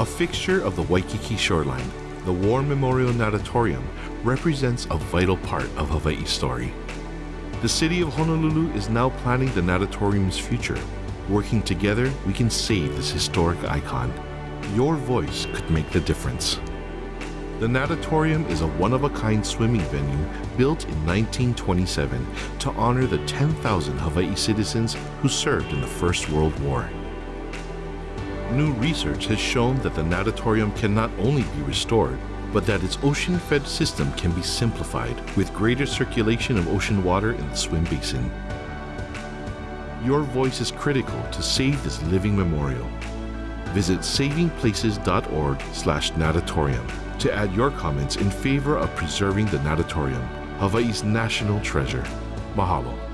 A fixture of the Waikiki shoreline, the War Memorial Natatorium represents a vital part of Hawaii's story. The city of Honolulu is now planning the natatorium's future. Working together, we can save this historic icon. Your voice could make the difference. The natatorium is a one-of-a-kind swimming venue built in 1927 to honor the 10,000 Hawaii citizens who served in the First World War. New research has shown that the natatorium can not only be restored, but that its ocean-fed system can be simplified with greater circulation of ocean water in the swim basin. Your voice is critical to save this living memorial. Visit savingplaces.org slash natatorium to add your comments in favor of preserving the natatorium, Hawaii's national treasure. Mahalo.